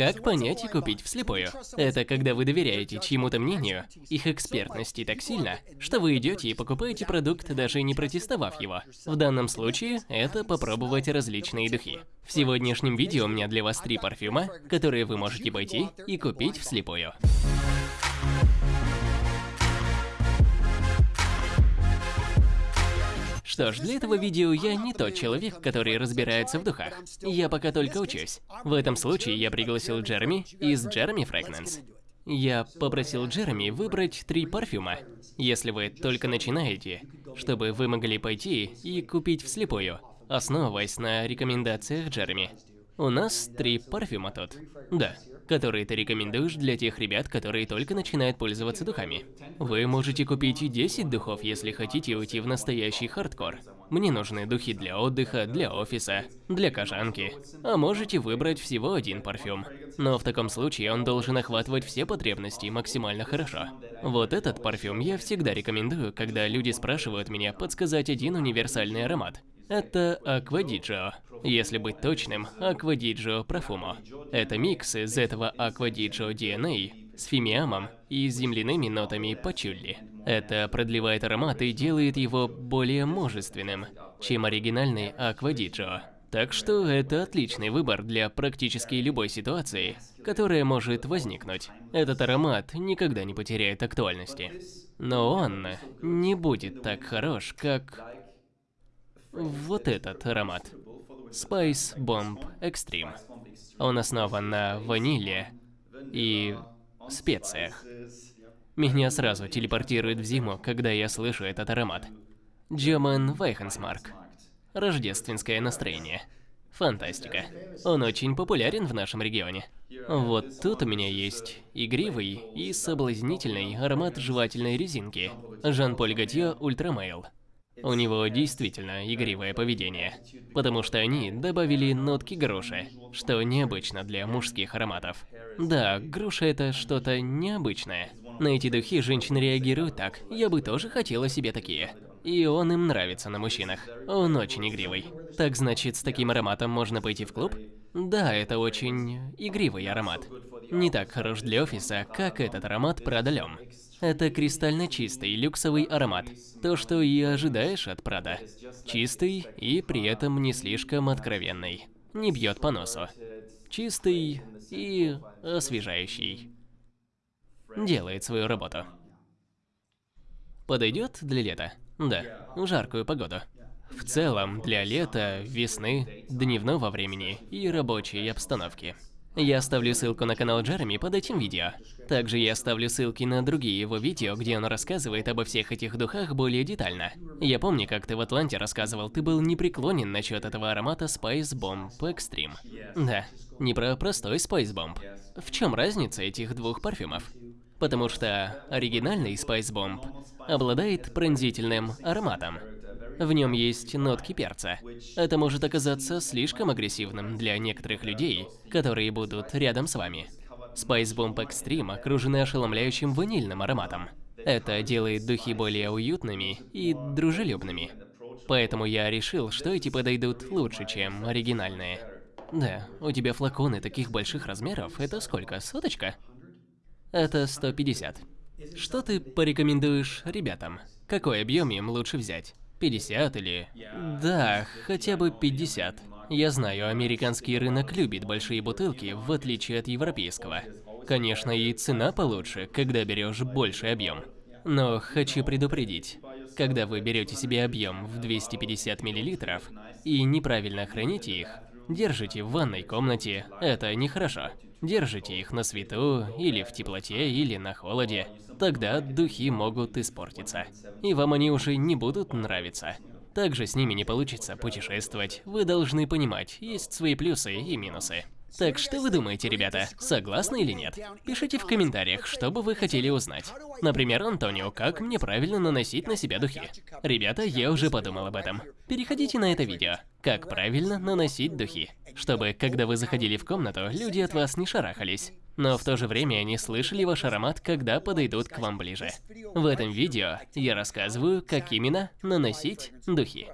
Как понять и купить вслепую? Это когда вы доверяете чьему-то мнению, их экспертности так сильно, что вы идете и покупаете продукт, даже не протестовав его. В данном случае это попробовать различные духи. В сегодняшнем видео у меня для вас три парфюма, которые вы можете пойти и купить вслепую. Что ж, для этого видео я не тот человек, который разбирается в духах. Я пока только учусь. В этом случае я пригласил Джереми из Джереми Fragrance. Я попросил Джереми выбрать три парфюма, если вы только начинаете, чтобы вы могли пойти и купить вслепую, основываясь на рекомендациях Джереми. У нас три парфюма тут. Да которые ты рекомендуешь для тех ребят, которые только начинают пользоваться духами. Вы можете купить и 10 духов, если хотите уйти в настоящий хардкор. Мне нужны духи для отдыха, для офиса, для кожанки. А можете выбрать всего один парфюм. Но в таком случае он должен охватывать все потребности максимально хорошо. Вот этот парфюм я всегда рекомендую, когда люди спрашивают меня подсказать один универсальный аромат. Это Аквадиджо. Если быть точным, Аквадиджо Профумо. Это микс из этого Аквадиджо DNA с фимиамом и земляными нотами пачулли. Это продлевает аромат и делает его более мужественным, чем оригинальный Аквадиджо. Так что это отличный выбор для практически любой ситуации, которая может возникнуть. Этот аромат никогда не потеряет актуальности. Но он не будет так хорош, как вот этот аромат. Spice Bomb Extreme. Он основан на ваниле и специях. Меня сразу телепортирует в зиму, когда я слышу этот аромат. German Weihnachtsmarkt. Рождественское настроение. Фантастика. Он очень популярен в нашем регионе. Вот тут у меня есть игривый и соблазнительный аромат жевательной резинки. Jean Paul Gaultier Ultra Male. У него действительно игривое поведение, потому что они добавили нотки груши, что необычно для мужских ароматов. Да, груша это что-то необычное. На эти духи женщины реагируют так, я бы тоже хотела себе такие. И он им нравится на мужчинах. Он очень игривый. Так значит, с таким ароматом можно пойти в клуб? Да, это очень игривый аромат. Не так хорош для офиса, как этот аромат L'Homme. Это кристально чистый люксовый аромат. То, что и ожидаешь от Прада. Чистый и при этом не слишком откровенный. Не бьет по носу. Чистый и освежающий. Делает свою работу. Подойдет для лета? Да, жаркую погоду. В целом, для лета, весны, дневного времени и рабочей обстановки. Я оставлю ссылку на канал Джереми под этим видео. Также я оставлю ссылки на другие его видео, где он рассказывает обо всех этих духах более детально. Я помню, как ты в Атланте рассказывал, ты был непреклонен насчет этого аромата Spice Bomb Extreme. Да, не про простой Spice Bomb. В чем разница этих двух парфюмов? Потому что оригинальный Spice Bomb обладает пронзительным ароматом. В нем есть нотки перца. Это может оказаться слишком агрессивным для некоторых людей, которые будут рядом с вами. Spice Bomb Extreme окружены ошеломляющим ванильным ароматом. Это делает духи более уютными и дружелюбными. Поэтому я решил, что эти подойдут лучше, чем оригинальные. Да, у тебя флаконы таких больших размеров, это сколько, соточка? Это 150. Что ты порекомендуешь ребятам? Какой объем им лучше взять? 50 или... Да, хотя бы 50. Я знаю, американский рынок любит большие бутылки, в отличие от европейского. Конечно, и цена получше, когда берешь больший объем. Но хочу предупредить, когда вы берете себе объем в 250 мл и неправильно храните их, держите в ванной комнате, это нехорошо. Держите их на свету, или в теплоте, или на холоде. Тогда духи могут испортиться. И вам они уже не будут нравиться. Также с ними не получится путешествовать. Вы должны понимать, есть свои плюсы и минусы. Так что вы думаете, ребята, согласны или нет? Пишите в комментариях, что бы вы хотели узнать. Например, Антонио, как мне правильно наносить на себя духи? Ребята, я уже подумал об этом. Переходите на это видео. Как правильно наносить духи. Чтобы, когда вы заходили в комнату, люди от вас не шарахались. Но в то же время они слышали ваш аромат, когда подойдут к вам ближе. В этом видео я рассказываю, как именно наносить духи.